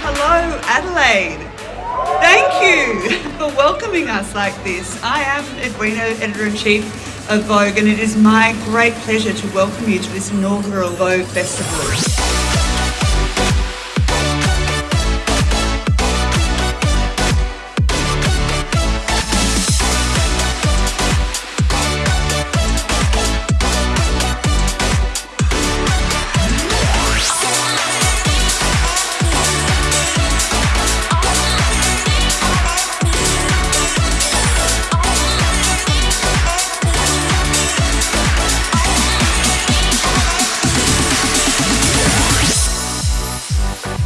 Hello, Adelaide. Thank you for welcoming us like this. I am Edwina, Editor-in-Chief of Vogue, and it is my great pleasure to welcome you to this inaugural Vogue Festival.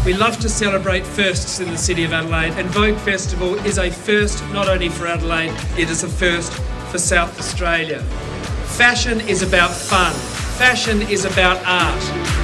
We love to celebrate firsts in the City of Adelaide and Vogue Festival is a first not only for Adelaide, it is a first for South Australia. Fashion is about fun. Fashion is about art.